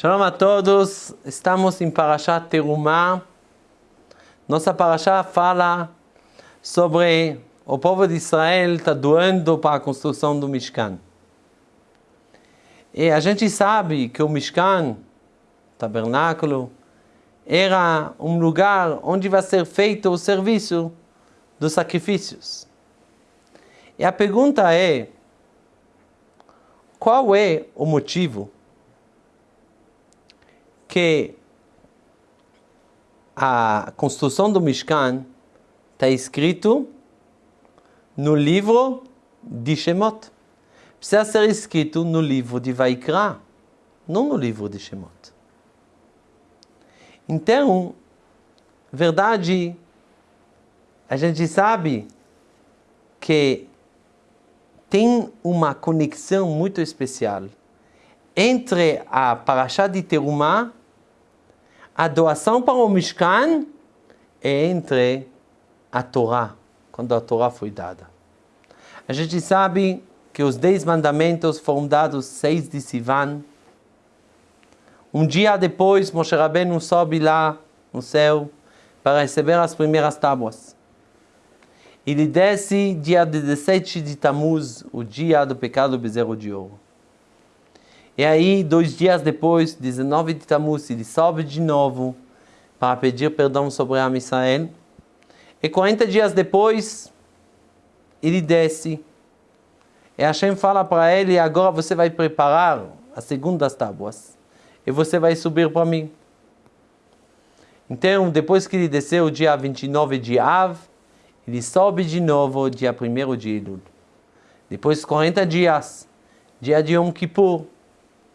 Shalom a todos, estamos em Parashat Terumah. Nossa Parashat fala sobre o povo de Israel está doando para a construção do Mishkan. E a gente sabe que o Mishkan, tabernáculo, era um lugar onde vai ser feito o serviço dos sacrifícios. E a pergunta é, qual é o motivo que a construção do Mishkan está escrito no livro de Shemot. Precisa ser escrito no livro de Vaikra, não no livro de Shemot. Então, verdade, a gente sabe que tem uma conexão muito especial entre a Parashá de Terumah a doação para o Mishkan é entre a Torá, quando a Torá foi dada. A gente sabe que os dez mandamentos foram dados seis de Sivan. Um dia depois, Moshe Rabbeinu sobe lá no céu para receber as primeiras tábuas. Ele desce dia 17 de Tammuz, o dia do pecado do bezerro de ouro. E aí, dois dias depois, 19 de Tammuz, ele sobe de novo para pedir perdão sobre a Israel. E 40 dias depois, ele desce. E Hashem fala para ele, agora você vai preparar as segundas tábuas. E você vai subir para mim. Então, depois que ele desceu, dia 29 de Av, ele sobe de novo, dia 1 de Elul. Depois 40 dias, dia de Yom Kippur,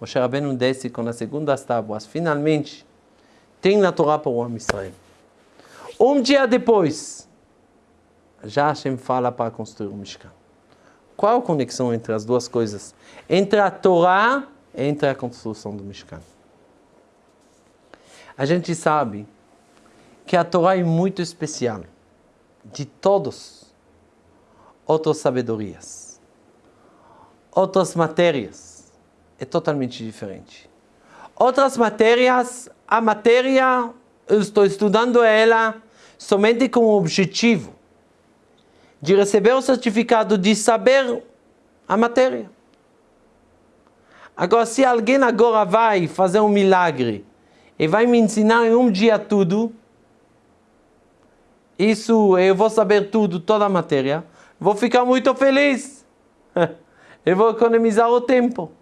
Moshe Rabbeinu desce com as segundas tábuas. Finalmente, tem na Torá para o homem Israel. Um dia depois, já Hashem fala para construir o Mishkan. Qual a conexão entre as duas coisas? Entre a Torá e entre a construção do Mishkan. A gente sabe que a Torá é muito especial de todos outras sabedorias, outras matérias é totalmente diferente. Outras matérias, a matéria, eu estou estudando ela somente com o objetivo de receber o certificado de saber a matéria. Agora, se alguém agora vai fazer um milagre e vai me ensinar em um dia tudo, isso eu vou saber tudo, toda a matéria, vou ficar muito feliz. eu vou economizar o tempo.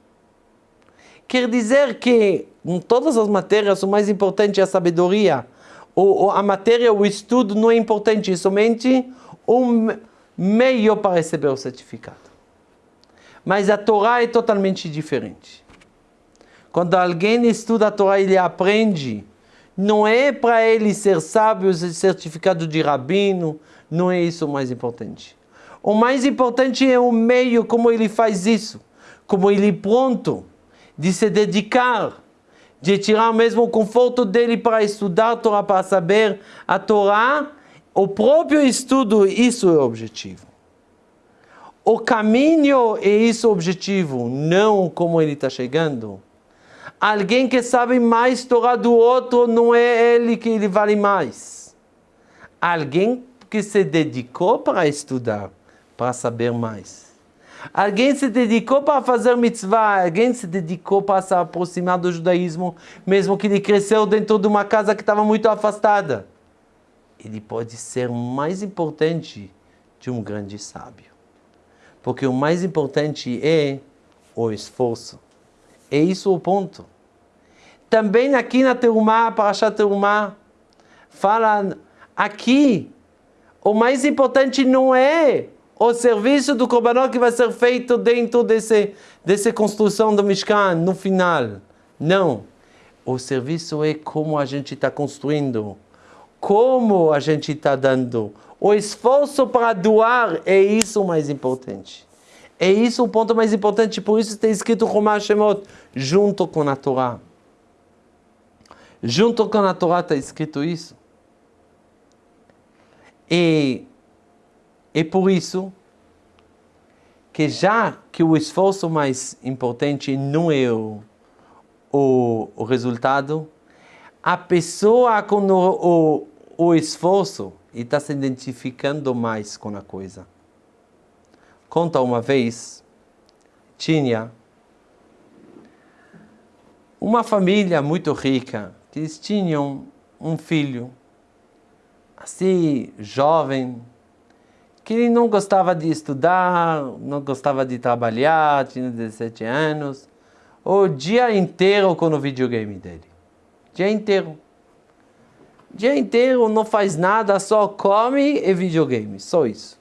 Quer dizer que em todas as matérias o mais importante é a sabedoria. O, a matéria, o estudo não é importante, é somente um meio para receber o certificado. Mas a Torá é totalmente diferente. Quando alguém estuda a Torá, ele aprende. Não é para ele ser sábio, ser certificado de rabino, não é isso o mais importante. O mais importante é o meio, como ele faz isso, como ele pronto de se dedicar, de tirar mesmo o conforto dele para estudar a Torá, para saber a Torá, o próprio estudo, isso é o objetivo. O caminho é isso o objetivo, não como ele está chegando. Alguém que sabe mais Torá do outro, não é ele que ele vale mais. Alguém que se dedicou para estudar, para saber mais. Alguém se dedicou para fazer mitzvah, alguém se dedicou para se aproximar do judaísmo, mesmo que ele cresceu dentro de uma casa que estava muito afastada. Ele pode ser mais importante de um grande sábio. Porque o mais importante é o esforço. É isso o ponto. Também aqui na Terumá, Parashat Terumá, fala aqui, o mais importante não é o serviço do Korbanot que vai ser feito dentro desse, dessa construção do Mishkan, no final. Não. O serviço é como a gente está construindo, como a gente está dando. O esforço para doar é isso o mais importante. É isso o ponto mais importante, por isso está escrito Romá Shemot, junto com a Torá. Junto com a Torá está escrito isso. E e por isso que já que o esforço mais importante não é o, o, o resultado, a pessoa com o, o, o esforço está se identificando mais com a coisa. Conta uma vez, tinha uma família muito rica, que eles tinham um filho, assim, jovem, que não gostava de estudar, não gostava de trabalhar, tinha 17 anos, o dia inteiro com o videogame dele. Dia inteiro. Dia inteiro não faz nada, só come e videogame, só isso.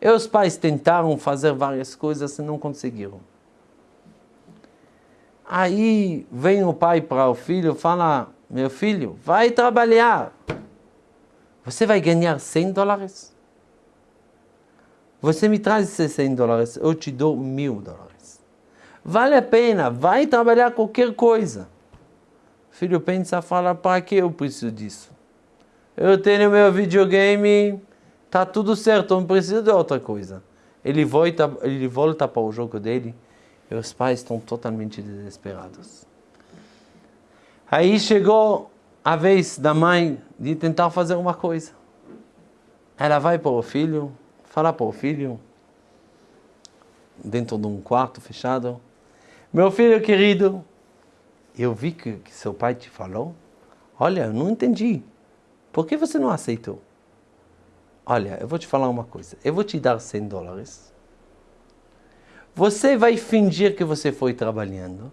E os pais tentaram fazer várias coisas e não conseguiram. Aí vem o pai para o filho e fala, meu filho, vai trabalhar. Você vai ganhar 100 dólares. Você me traz esses 100 dólares, eu te dou mil dólares. Vale a pena, vai trabalhar qualquer coisa. O filho pensa, fala, para que eu preciso disso? Eu tenho meu videogame, tá tudo certo, não preciso de outra coisa. Ele volta, ele volta para o jogo dele, e os pais estão totalmente desesperados. Aí chegou a vez da mãe de tentar fazer uma coisa. Ela vai para o filho, fala para o filho, dentro de um quarto fechado, meu filho querido, eu vi que, que seu pai te falou, olha, eu não entendi, por que você não aceitou? Olha, eu vou te falar uma coisa, eu vou te dar 100 dólares, você vai fingir que você foi trabalhando.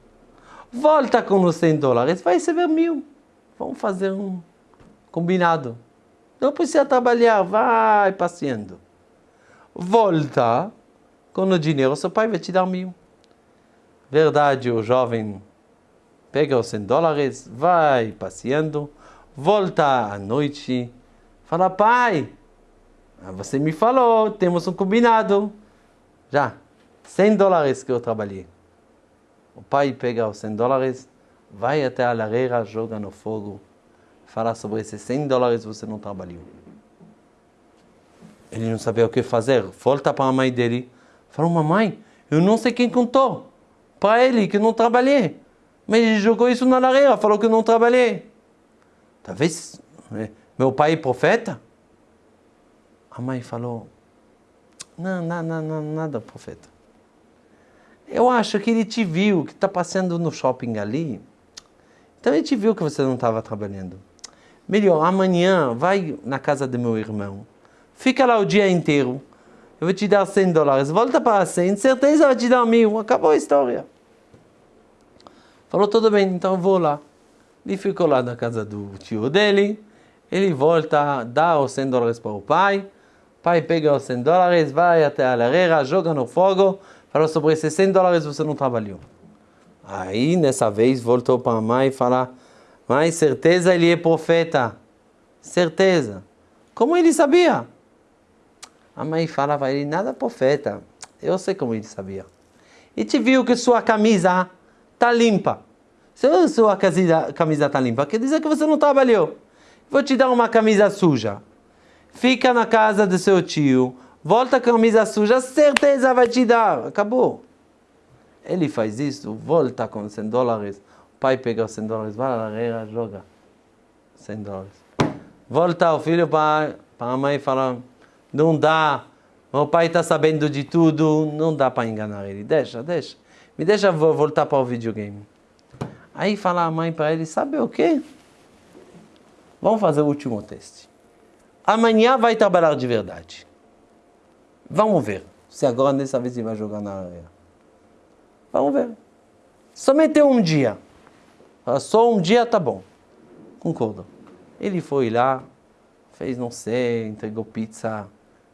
Volta com os 100 dólares, vai receber mil. Vamos fazer um combinado. Não precisa trabalhar, vai passeando. Volta com o dinheiro, seu pai vai te dar mil. Verdade, o jovem pega os 100 dólares, vai passeando, volta à noite, fala, pai, você me falou, temos um combinado. Já, 100 dólares que eu trabalhei. O pai pega os 100 dólares, vai até a lareira, joga no fogo, fala sobre esses 100 dólares você não trabalhou. Ele não sabia o que fazer, volta para a mãe dele, fala, mamãe, eu não sei quem contou para ele que não trabalhei. Mas ele jogou isso na lareira, falou que não trabalhei. Talvez é, meu pai é profeta? A mãe falou, não, não, não, nada profeta. Eu acho que ele te viu, que está passando no shopping ali. Então ele te viu que você não estava trabalhando. Melhor, amanhã vai na casa do meu irmão. Fica lá o dia inteiro. Eu vou te dar 100 dólares. Volta para 100, certeza vai te dar mil. Acabou a história. Falou, tudo bem, então eu vou lá. Ele ficou lá na casa do tio dele. Ele volta, dá os 100 dólares para o pai. O pai pega os 100 dólares, vai até a lareira, joga no fogo falou sobre esses 100 dólares você não trabalhou. Aí, nessa vez, voltou para a mãe e falou, mãe, certeza ele é profeta. Certeza. Como ele sabia? A mãe falava, ele nada profeta. Eu sei como ele sabia. E te viu que sua camisa está limpa. Se sua camisa está limpa, quer dizer que você não trabalhou. Vou te dar uma camisa suja. Fica na casa do seu tio, volta a camisa suja, certeza vai te dar. Acabou. Ele faz isso, volta com 100 dólares. O pai pega os 100 dólares, vai na lareira, joga 100 dólares. Volta o filho para a mãe e fala, não dá, meu pai está sabendo de tudo, não dá para enganar ele. Deixa, deixa. Me deixa voltar para o videogame. Aí fala a mãe para ele, sabe o quê? Vamos fazer o último teste. Amanhã vai trabalhar de verdade. Vamos ver se agora dessa vez ele vai jogar na areia. Vamos ver. Somente um dia. Só um dia tá bom. Concordo. Ele foi lá, fez não sei, entregou pizza,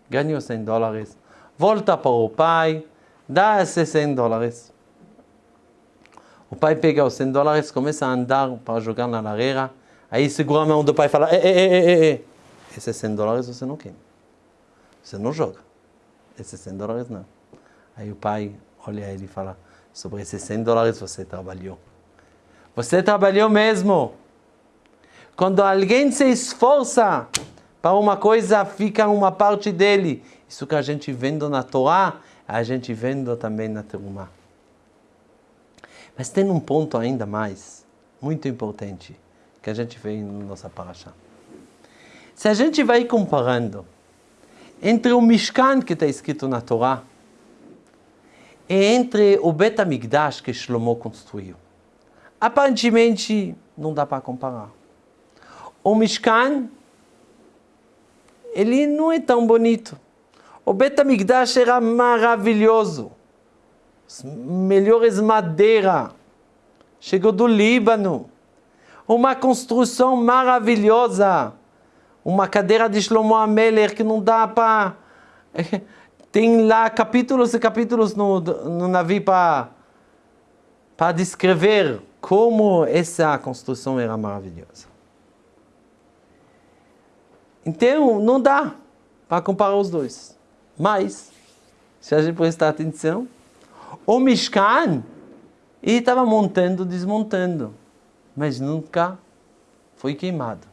ganhou 100 dólares, volta para o pai, dá esses 100 dólares. O pai pega os 100 dólares, começa a andar para jogar na lareira, aí segura a mão do pai e fala, ei, ei, ei, ei, esses 100 dólares você não quer. Você não joga esses 100 dólares não. Aí o pai olha ele e fala, sobre esses 100 dólares você trabalhou. Você trabalhou mesmo. Quando alguém se esforça para uma coisa, fica uma parte dele. Isso que a gente vendo na Torá, a gente vendo também na Terumá. Mas tem um ponto ainda mais, muito importante, que a gente vê na nossa paraxá. Se a gente vai comparando entre o Mishkan que está escrito na Torá e entre o Bet HaMikdash que Shlomo construiu, aparentemente não dá para comparar. O Mishkan, ele não é tão bonito. O Bet HaMikdash era maravilhoso. As melhores madeira. Chegou do Líbano. Uma construção maravilhosa. Uma cadeira de Shlomo Ameler que não dá para... Tem lá capítulos e capítulos no, no navio para descrever como essa construção era maravilhosa. Então, não dá para comparar os dois. Mas, se a gente prestar atenção, o Mishkan, ele estava montando, desmontando, mas nunca foi queimado,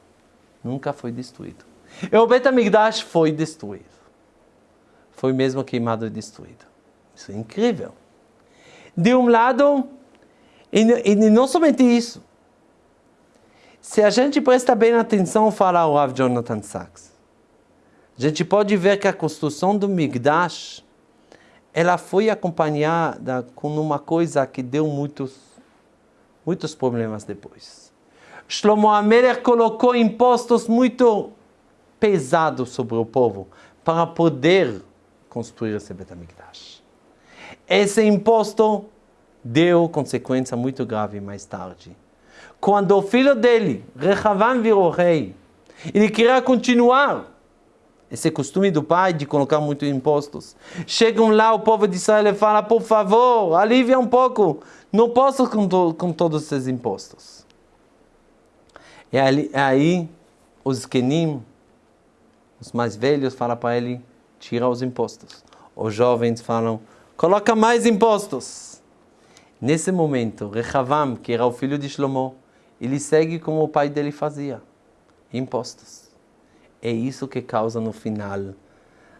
nunca foi destruído. E o Betamigdash foi destruído. Foi mesmo queimado e destruído. Isso é incrível. De um lado, e, e não somente isso, se a gente presta bem atenção, fala o Rav Jonathan Sachs, a gente pode ver que a construção do Migdash, ela foi acompanhada com uma coisa que deu muitos, muitos problemas depois. Shlomo Amelech colocou impostos muito pesados sobre o povo para poder construir esse Betamigdash. Esse imposto deu consequência muito grave mais tarde quando o filho dele, Rehavam, virou rei, ele queria continuar esse costume do pai de colocar muitos impostos. Chegam lá o povo de Israel e fala, por favor, alivia um pouco, não posso com, to com todos esses impostos. E aí, aí os Kenim, os mais velhos, falam para ele, tira os impostos. Os jovens falam, coloca mais impostos. Nesse momento, Rehavam, que era o filho de Shlomo, ele segue como o pai dele fazia, impostos. É isso que causa no final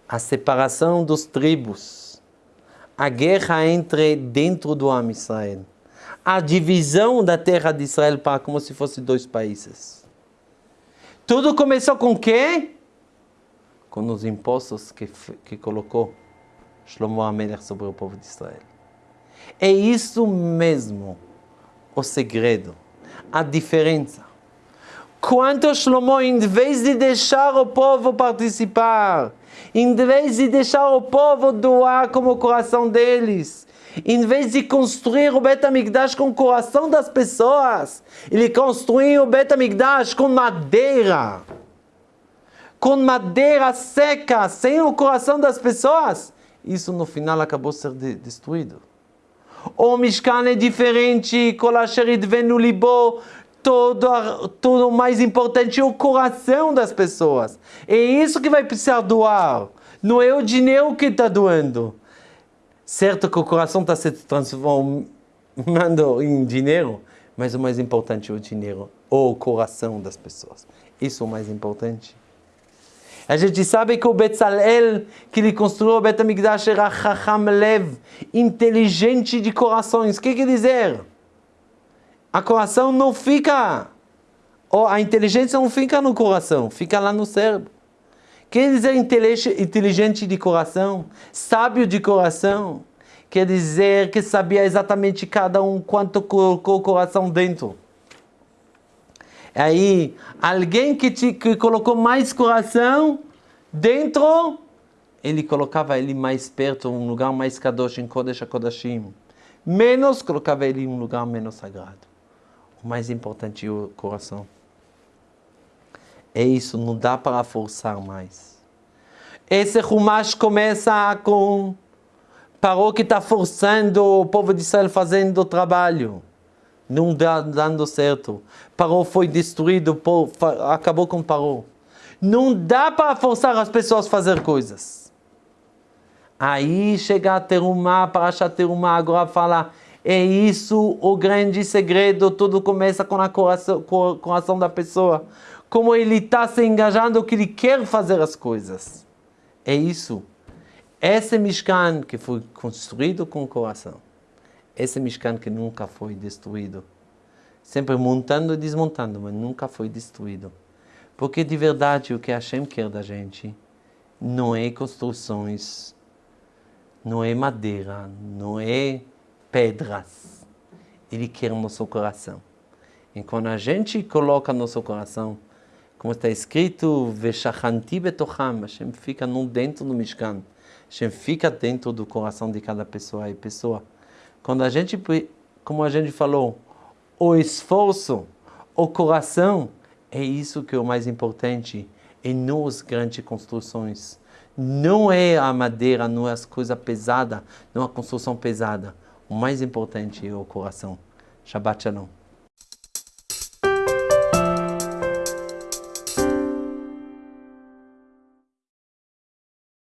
a separação dos tribos, a guerra entre dentro do Am Israel, a divisão da terra de Israel para como se fosse dois países. Tudo começou com quê? Com os impostos que, que colocou Shlomo Amelech sobre o povo de Israel. É isso mesmo o segredo a diferença. Quanto Shlomo, em vez de deixar o povo participar, em vez de deixar o povo doar como o coração deles, em vez de construir o Bet HaMikdash com o coração das pessoas, ele construiu o Bet HaMikdash com madeira. Com madeira seca, sem o coração das pessoas. Isso no final acabou sendo destruído. O Mishkan é diferente, Kolasherit venu libo, todo, tudo mais importante é o coração das pessoas. É isso que vai precisar doar. Não é o dinheiro que está doando. Certo que o coração está se transformando em dinheiro, mas o mais importante é o dinheiro, ou o coração das pessoas. Isso é o mais importante. A gente sabe que o Betzalel, que ele construiu o Betamigdash, era Chacham Lev, inteligente de corações. O que quer dizer? A coração não fica, ou a inteligência não fica no coração, fica lá no cérebro. Quer dizer inteligente de coração, sábio de coração, quer dizer que sabia exatamente cada um quanto colocou o coração dentro. Aí, alguém que, te, que colocou mais coração dentro, ele colocava ele mais perto, um lugar mais kadosh, em Kodesh HaKodashim. Menos, colocava ele em um lugar menos sagrado. O mais importante é o coração. É isso, não dá para forçar mais. Esse Rumash começa com... Parou que está forçando o povo de Israel fazendo trabalho não dando certo. Parou foi destruído, acabou com Parou. Não dá para forçar as pessoas a fazer coisas. Aí chega a Terumá, para achar Terumá, agora fala, é isso o grande segredo, tudo começa com a coração, com o coração da pessoa. Como ele está se engajando, que ele quer fazer as coisas. É isso. Esse Mishkan que foi construído com o coração esse Mishkan que nunca foi destruído. Sempre montando e desmontando, mas nunca foi destruído. Porque de verdade o que Hashem quer da gente não é construções, não é madeira, não é pedras. Ele quer o nosso coração. E quando a gente coloca nosso coração, como está escrito, Veshachanti betocham, Hashem fica no dentro do Mishkan. Hashem fica dentro do coração de cada pessoa e pessoa. Quando a gente, como a gente falou, o esforço, o coração, é isso que é o mais importante, e não as grandes construções. Não é a madeira, não é as coisas pesadas, não é a construção pesada. O mais importante é o coração. Shabbat Shalom.